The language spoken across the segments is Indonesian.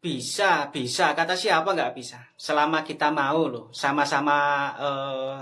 Bisa, bisa. Kata siapa nggak bisa? Selama kita mau loh, sama-sama eh,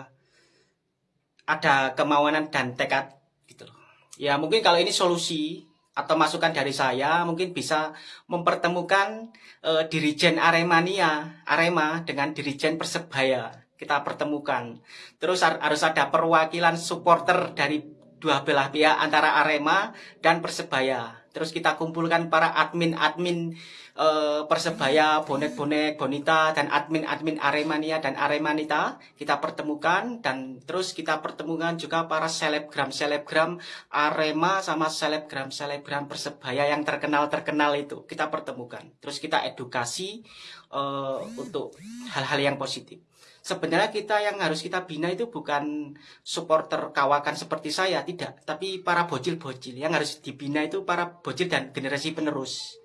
ada kemauan dan tekad gitu loh. Ya mungkin kalau ini solusi atau masukan dari saya mungkin bisa mempertemukan eh, dirijen Aremania, Arema dengan dirijen Persebaya. Kita pertemukan. Terus har- harus ada perwakilan supporter dari dua belah pihak antara Arema dan Persebaya. Terus kita kumpulkan para admin-admin eh, Persebaya, bonek-bonek, bonita, dan admin-admin Aremania dan Aremanita kita pertemukan dan terus kita pertemukan juga para selebgram-selebgram Arema sama selebgram-selebgram Persebaya yang terkenal-terkenal itu kita pertemukan. Terus kita edukasi eh, untuk hal-hal yang positif. Sebenarnya kita yang harus kita bina itu bukan supporter kawakan seperti saya, tidak. Tapi para bocil-bocil yang harus dibina itu para bocil dan generasi penerus.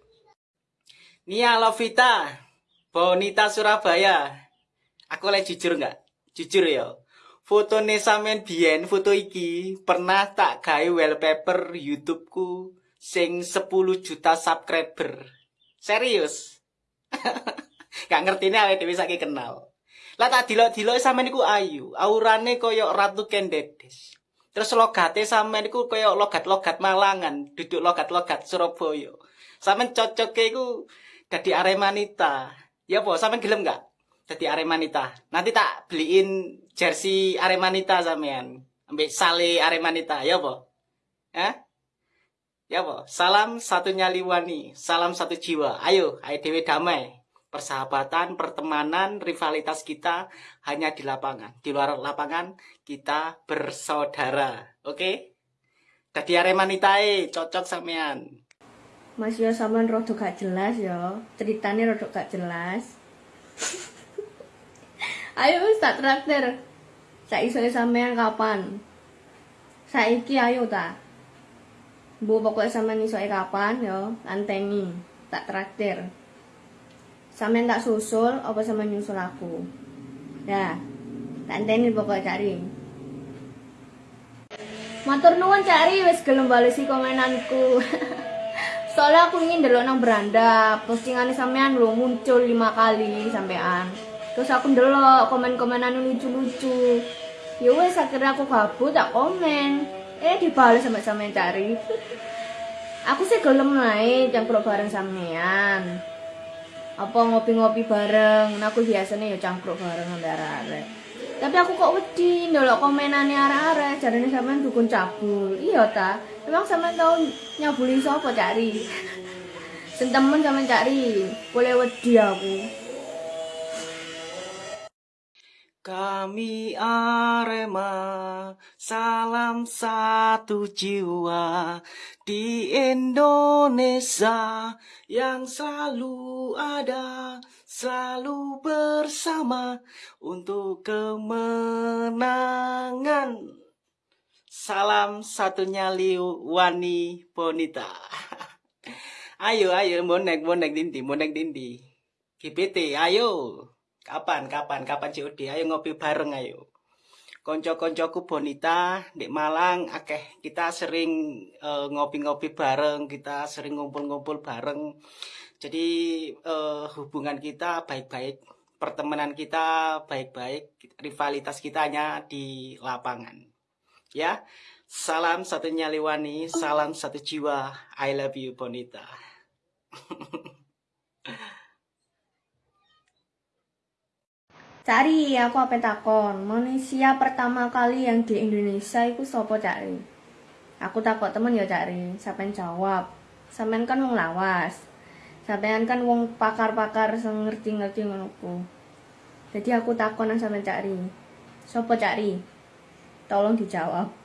Nia Lovita, Bonita Surabaya. Aku boleh jujur nggak? Jujur ya. Foto sampean biyen, foto iki pernah tak gawe wallpaper YouTubeku sing 10 juta subscriber. Serius. Gak ngerti ini dhewe saiki kenal. Lah tak dilok-dilok sampean niku ayu, aurane koyo ratu kendedes. Terus logate sampean niku koyo logat-logat Malangan, duduk logat-logat Surabaya. Sampean cocoke iku dadi Aremanita. Ya apa, sampean gelem nggak? Dadi Aremanita. Nanti tak beliin jersey Aremanita sampean. Ambek sale Aremanita, ya apa? Hah? Ya apa? Salam satu nyali wani, salam satu jiwa. Ayo, ayo dewe damai persahabatan, pertemanan, rivalitas kita hanya di lapangan. Di luar lapangan kita bersaudara. Oke? Dadi Aremanitae cocok sampean. Mas yo sampean rada gak jelas yo. Ceritane rada gak jelas. ayo wis tak traktir. Saisone sampean kapan? Saiki ayo ta. Bu pokoknya sampean isoke kapan yo, anteni. Tak traktir. Sampean tak susul apa sampean nyusul aku? Ya. Tak anteni pokoknya cari. Matur nuwun cari wis gelem balesi komenanku. Soalnya aku ingin ndelok nang beranda, postingan sampean lo muncul lima kali sampean. Terus aku ndelok komen-komenan lucu-lucu. Ya wes akhirnya aku gabut tak komen. Eh dibales sama sampean cari. aku sih gelem naik cangkruk bareng sampean. Apa ngopi-ngopi bareng, nah, aku biasanya ya cangkruk bareng sampe arek-arek. Tapi aku kok wedi ndelok komenane arek-arek, jarane sampean dukun cabul. Iya ta? Emang sampean tau nyabuli sapa cari? Sing temen sampean cari. Boleh wedi aku. Kami Arema, salam satu jiwa di Indonesia yang selalu ada, selalu bersama untuk kemenangan. Salam satunya Liu Wani Bonita. ayo, ayo, bonek, bonek dindi, bonek dindi. GPT, ayo. Kapan, kapan, kapan COD? Ayo ngopi bareng ayo. Konco-koncoku Bonita di Malang akeh kita sering eh, ngopi-ngopi bareng, kita sering ngumpul-ngumpul bareng. Jadi eh, hubungan kita baik-baik, pertemanan kita baik-baik, rivalitas kita hanya di lapangan. Ya. Salam satu nyaliwani, salam satu jiwa. I love you Bonita. Cari, aku apa takon? Manusia pertama kali yang di Indonesia itu sopo cari? Aku takut temen ya cari. Sampean jawab. Sampean kan wong lawas. Sampean kan wong pakar-pakar sing ngerti-ngerti. Jadi aku takon nang sampean cari. Sopo cari? Tolong dijawab.